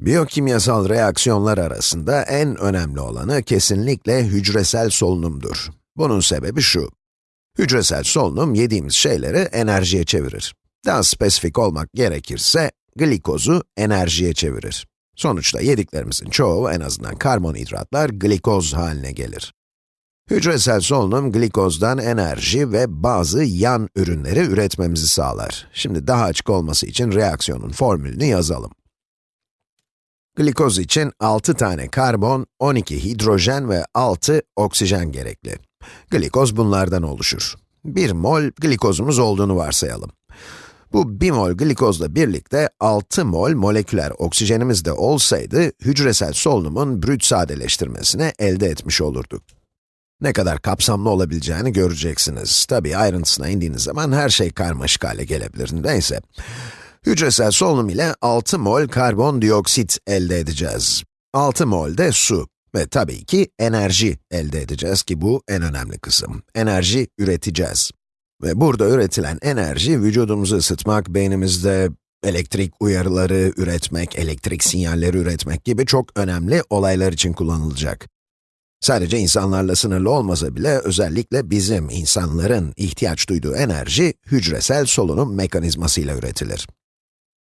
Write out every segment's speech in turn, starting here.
Biyokimyasal reaksiyonlar arasında en önemli olanı kesinlikle hücresel solunumdur. Bunun sebebi şu. Hücresel solunum yediğimiz şeyleri enerjiye çevirir. Daha spesifik olmak gerekirse, glikozu enerjiye çevirir. Sonuçta yediklerimizin çoğu, en azından karbonhidratlar, glikoz haline gelir. Hücresel solunum, glikozdan enerji ve bazı yan ürünleri üretmemizi sağlar. Şimdi daha açık olması için reaksiyonun formülünü yazalım. Glikoz için 6 tane karbon, 12 hidrojen ve 6 oksijen gerekli. Glikoz bunlardan oluşur. 1 mol glikozumuz olduğunu varsayalım. Bu 1 mol glikozla birlikte 6 mol moleküler oksijenimiz de olsaydı, hücresel solunumun brüt sadeleştirmesini elde etmiş olurduk. Ne kadar kapsamlı olabileceğini göreceksiniz. Tabii ayrıntısına indiğiniz zaman her şey karmaşık hale gelebilir. Neyse. Hücresel solunum ile 6 mol karbondioksit elde edeceğiz. 6 mol de su ve tabii ki enerji elde edeceğiz ki bu en önemli kısım. Enerji üreteceğiz. Ve burada üretilen enerji vücudumuzu ısıtmak, beynimizde elektrik uyarıları üretmek, elektrik sinyalleri üretmek gibi çok önemli olaylar için kullanılacak. Sadece insanlarla sınırlı olmasa bile özellikle bizim insanların ihtiyaç duyduğu enerji hücresel solunum mekanizmasıyla üretilir.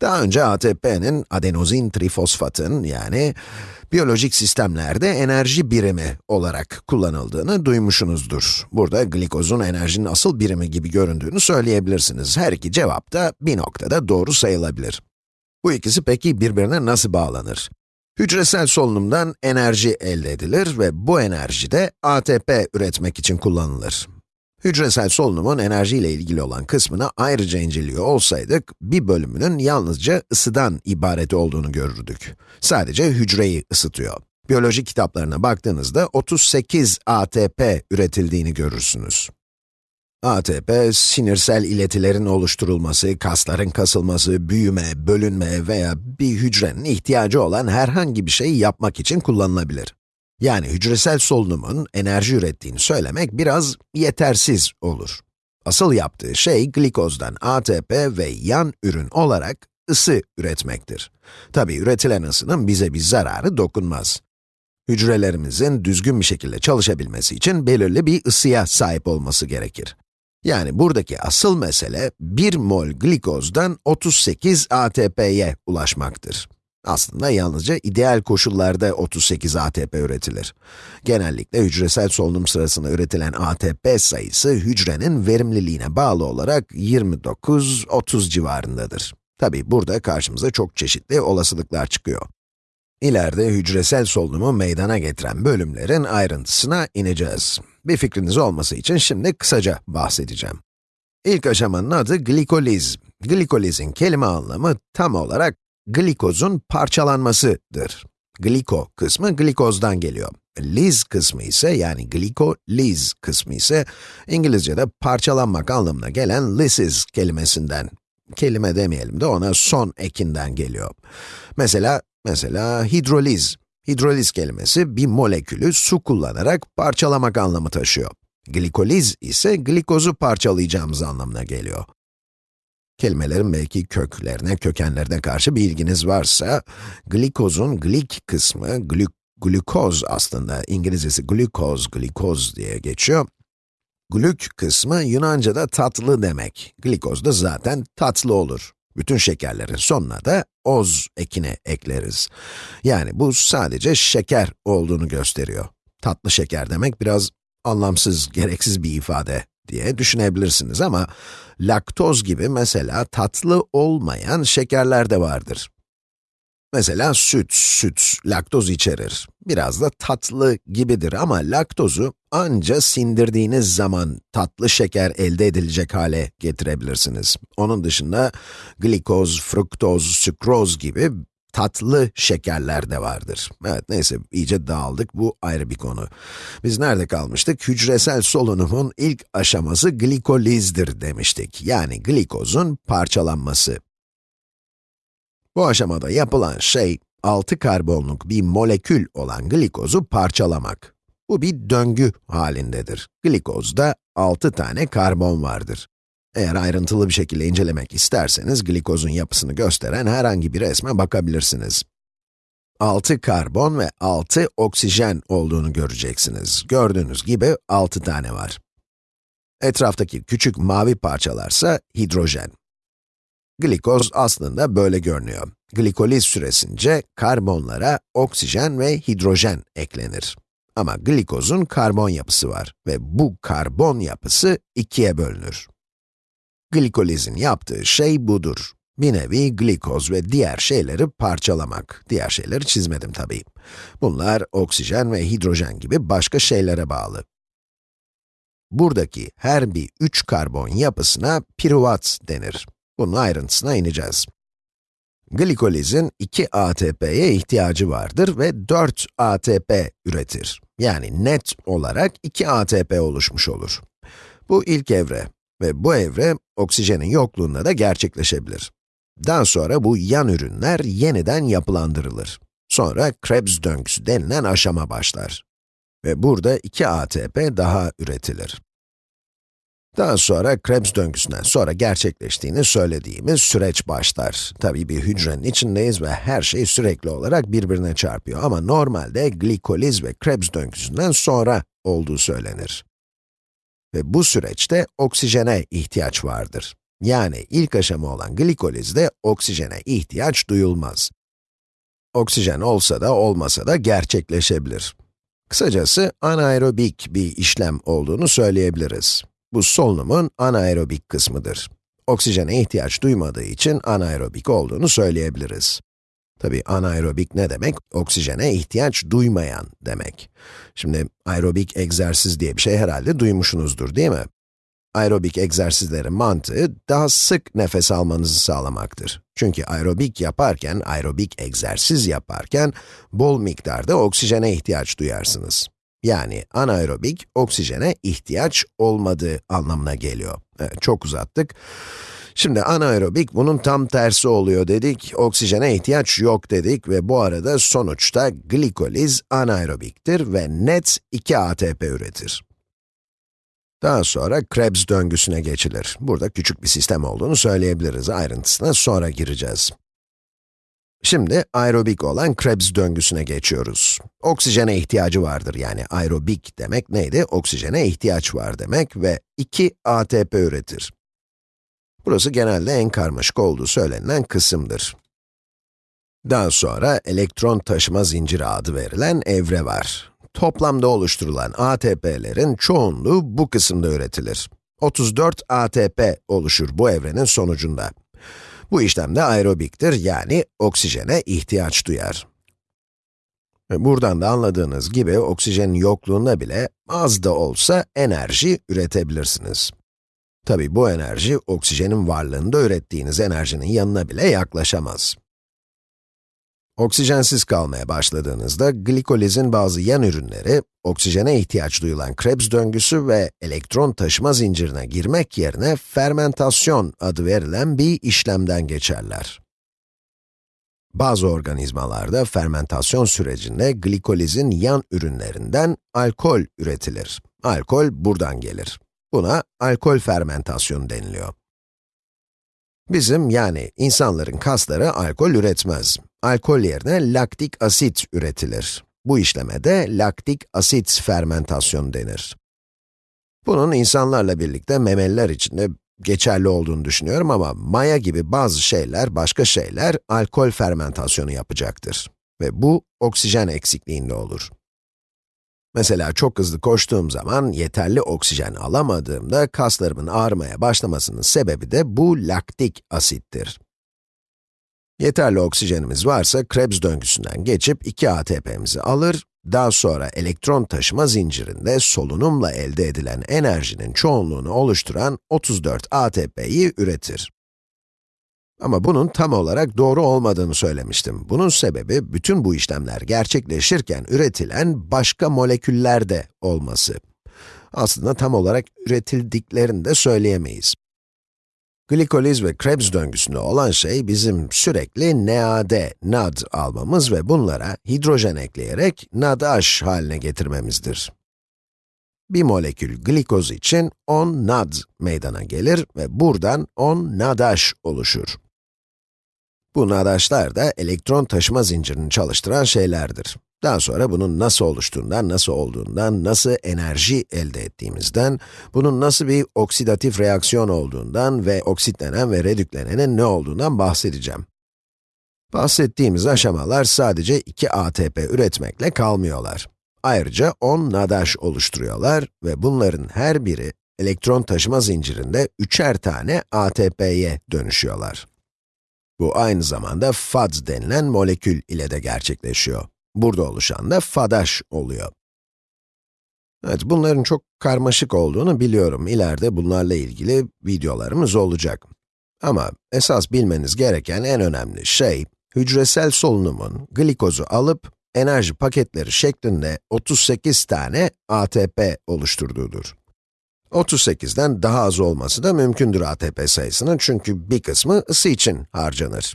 Daha önce ATP'nin adenozin trifosfatın yani biyolojik sistemlerde enerji birimi olarak kullanıldığını duymuşsunuzdur. Burada glikozun enerjinin asıl birimi gibi göründüğünü söyleyebilirsiniz. Her iki cevap da bir noktada doğru sayılabilir. Bu ikisi peki birbirine nasıl bağlanır? Hücresel solunumdan enerji elde edilir ve bu enerji de ATP üretmek için kullanılır. Hücresel solunumun enerjiyle ilgili olan kısmını ayrıca inceliyor olsaydık, bir bölümünün yalnızca ısıdan ibaret olduğunu görürdük. Sadece hücreyi ısıtıyor. Biyoloji kitaplarına baktığınızda 38 ATP üretildiğini görürsünüz. ATP, sinirsel iletilerin oluşturulması, kasların kasılması, büyüme, bölünme veya bir hücrenin ihtiyacı olan herhangi bir şeyi yapmak için kullanılabilir. Yani hücresel solunumun enerji ürettiğini söylemek biraz yetersiz olur. Asıl yaptığı şey glikozdan ATP ve yan ürün olarak ısı üretmektir. Tabi üretilen ısının bize bir zararı dokunmaz. Hücrelerimizin düzgün bir şekilde çalışabilmesi için belirli bir ısıya sahip olması gerekir. Yani buradaki asıl mesele 1 mol glikozdan 38 ATP'ye ulaşmaktır. Aslında yalnızca ideal koşullarda 38 ATP üretilir. Genellikle hücresel solunum sırasında üretilen ATP sayısı hücrenin verimliliğine bağlı olarak 29-30 civarındadır. Tabi burada karşımıza çok çeşitli olasılıklar çıkıyor. İleride hücresel solunumu meydana getiren bölümlerin ayrıntısına ineceğiz. Bir fikriniz olması için şimdi kısaca bahsedeceğim. İlk aşamanın adı glikoliz. Glikolizin kelime anlamı tam olarak glikozun parçalanmasıdır. Gliko kısmı glikozdan geliyor. Liz kısmı ise yani glikoliz kısmı ise İngilizce'de parçalanmak anlamına gelen lysis kelimesinden. Kelime demeyelim de ona son ekinden geliyor. Mesela, mesela hidroliz. Hidroliz kelimesi bir molekülü su kullanarak parçalamak anlamı taşıyor. Glikoliz ise glikozu parçalayacağımız anlamına geliyor. Kelimelerin belki köklerine, kökenlerine karşı bir ilginiz varsa, glikozun glik kısmı, glük, glukoz aslında, İngilizcesi glukoz, glikoz diye geçiyor. Glük kısmı Yunanca'da tatlı demek. Glikoz da zaten tatlı olur. Bütün şekerlerin sonuna da oz ekini ekleriz. Yani bu sadece şeker olduğunu gösteriyor. Tatlı şeker demek biraz anlamsız, gereksiz bir ifade diye düşünebilirsiniz ama laktoz gibi mesela tatlı olmayan şekerler de vardır. Mesela süt, süt laktoz içerir. Biraz da tatlı gibidir ama laktozu anca sindirdiğiniz zaman tatlı şeker elde edilecek hale getirebilirsiniz. Onun dışında glikoz, fruktoz, sükroz gibi tatlı şekerler de vardır. Evet, neyse, iyice dağıldık, bu ayrı bir konu. Biz nerede kalmıştık? Hücresel solunumun ilk aşaması glikolizdir demiştik. Yani glikozun parçalanması. Bu aşamada yapılan şey, 6 karbonluk bir molekül olan glikozu parçalamak. Bu bir döngü halindedir. Glikozda 6 tane karbon vardır. Eğer ayrıntılı bir şekilde incelemek isterseniz, glikozun yapısını gösteren herhangi bir resme bakabilirsiniz. 6 karbon ve 6 oksijen olduğunu göreceksiniz. Gördüğünüz gibi 6 tane var. Etraftaki küçük mavi parçalarsa hidrojen. Glikoz aslında böyle görünüyor. Glikoliz süresince karbonlara oksijen ve hidrojen eklenir. Ama glikozun karbon yapısı var ve bu karbon yapısı ikiye bölünür. Glikolizin yaptığı şey budur. Bir nevi glikoz ve diğer şeyleri parçalamak. Diğer şeyleri çizmedim tabii. Bunlar oksijen ve hidrojen gibi başka şeylere bağlı. Buradaki her bir 3 karbon yapısına piruvat denir. Bunun ayrıntısına ineceğiz. Glikolizin 2 ATP'ye ihtiyacı vardır ve 4 ATP üretir. Yani net olarak 2 ATP oluşmuş olur. Bu ilk evre ve bu evre oksijenin yokluğunda da gerçekleşebilir. Daha sonra bu yan ürünler yeniden yapılandırılır. Sonra Krebs döngüsü denilen aşama başlar. Ve burada 2 ATP daha üretilir. Daha sonra Krebs döngüsünden sonra gerçekleştiğini söylediğimiz süreç başlar. Tabii bir hücrenin içindeyiz ve her şey sürekli olarak birbirine çarpıyor ama normalde glikoliz ve Krebs döngüsünden sonra olduğu söylenir. Ve bu süreçte oksijene ihtiyaç vardır. Yani ilk aşama olan glikolizde oksijene ihtiyaç duyulmaz. Oksijen olsa da olmasa da gerçekleşebilir. Kısacası anaerobik bir işlem olduğunu söyleyebiliriz. Bu solunumun anaerobik kısmıdır. Oksijene ihtiyaç duymadığı için anaerobik olduğunu söyleyebiliriz. Tabi anaerobik ne demek? Oksijene ihtiyaç duymayan demek. Şimdi aerobik egzersiz diye bir şey herhalde duymuşsunuzdur değil mi? Aerobik egzersizlerin mantığı daha sık nefes almanızı sağlamaktır. Çünkü aerobik yaparken, aerobik egzersiz yaparken bol miktarda oksijene ihtiyaç duyarsınız. Yani anaerobik, oksijene ihtiyaç olmadığı anlamına geliyor. Evet, çok uzattık. Şimdi anaerobik bunun tam tersi oluyor dedik, oksijene ihtiyaç yok dedik ve bu arada sonuçta glikoliz anaerobiktir ve net 2 ATP üretir. Daha sonra Krebs döngüsüne geçilir. Burada küçük bir sistem olduğunu söyleyebiliriz. Ayrıntısına sonra gireceğiz. Şimdi aerobik olan Krebs döngüsüne geçiyoruz. Oksijene ihtiyacı vardır yani aerobik demek neydi? Oksijene ihtiyaç var demek ve 2 ATP üretir. Burası genelde en karmaşık olduğu söylenen kısımdır. Daha sonra elektron taşıma zinciri adı verilen evre var. Toplamda oluşturulan ATP'lerin çoğunluğu bu kısımda üretilir. 34 ATP oluşur bu evrenin sonucunda. Bu işlemde aerobiktir, yani oksijene ihtiyaç duyar. Ve buradan da anladığınız gibi oksijenin yokluğunda bile az da olsa enerji üretebilirsiniz. Tabi bu enerji, oksijenin varlığında ürettiğiniz enerjinin yanına bile yaklaşamaz. Oksijensiz kalmaya başladığınızda, glikolizin bazı yan ürünleri, oksijene ihtiyaç duyulan Krebs döngüsü ve elektron taşıma zincirine girmek yerine fermentasyon adı verilen bir işlemden geçerler. Bazı organizmalarda fermentasyon sürecinde glikolizin yan ürünlerinden alkol üretilir. Alkol buradan gelir. Buna alkol fermentasyonu deniliyor. Bizim yani insanların kasları alkol üretmez. Alkol yerine laktik asit üretilir. Bu işleme de laktik asit fermentasyonu denir. Bunun insanlarla birlikte memeliler için de geçerli olduğunu düşünüyorum ama maya gibi bazı şeyler, başka şeyler alkol fermentasyonu yapacaktır. Ve bu oksijen eksikliğinde olur. Mesela çok hızlı koştuğum zaman yeterli oksijen alamadığımda kaslarımın ağrımaya başlamasının sebebi de bu laktik asittir. Yeterli oksijenimiz varsa Krebs döngüsünden geçip 2 ATP'mizi alır, daha sonra elektron taşıma zincirinde solunumla elde edilen enerjinin çoğunluğunu oluşturan 34 ATP'yi üretir. Ama bunun tam olarak doğru olmadığını söylemiştim. Bunun sebebi, bütün bu işlemler gerçekleşirken üretilen başka moleküller de olması. Aslında tam olarak üretildiklerini de söyleyemeyiz. Glikoliz ve Krebs döngüsünde olan şey bizim sürekli NAD, NAD almamız ve bunlara hidrojen ekleyerek NADH haline getirmemizdir. Bir molekül glikoz için 10 NAD meydana gelir ve buradan 10 NADH oluşur. Bu nadaşlar da elektron taşıma zincirini çalıştıran şeylerdir. Daha sonra bunun nasıl oluştuğundan, nasıl olduğundan, nasıl enerji elde ettiğimizden, bunun nasıl bir oksidatif reaksiyon olduğundan ve oksitlenen ve redüklenenin ne olduğundan bahsedeceğim. Bahsettiğimiz aşamalar sadece 2 ATP üretmekle kalmıyorlar. Ayrıca 10 nadaş oluşturuyorlar ve bunların her biri elektron taşıma zincirinde üçer tane ATP'ye dönüşüyorlar. Bu aynı zamanda FADS denilen molekül ile de gerçekleşiyor. Burada oluşan da FADAŞ oluyor. Evet, bunların çok karmaşık olduğunu biliyorum. İleride bunlarla ilgili videolarımız olacak. Ama esas bilmeniz gereken en önemli şey, hücresel solunumun glikozu alıp enerji paketleri şeklinde 38 tane ATP oluşturduğudur. 38'den daha az olması da mümkündür ATP sayısının çünkü bir kısmı ısı için harcanır.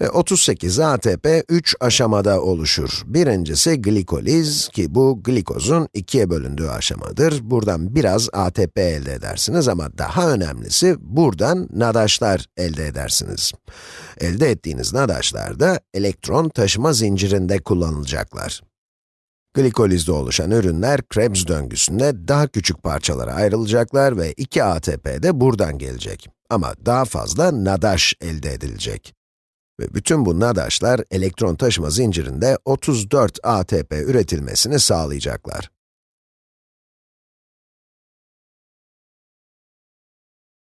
Ve 38 ATP 3 aşamada oluşur. Birincisi glikoliz ki bu glikozun ikiye bölündüğü aşamadır. Buradan biraz ATP elde edersiniz ama daha önemlisi buradan nadaşlar elde edersiniz. Elde ettiğiniz nadaşlar da elektron taşıma zincirinde kullanılacaklar. Glikolizde oluşan ürünler Krebs döngüsünde daha küçük parçalara ayrılacaklar ve 2 ATP de buradan gelecek. Ama daha fazla nadaş elde edilecek. Ve bütün bu nadaşlar elektron taşıma zincirinde 34 ATP üretilmesini sağlayacaklar.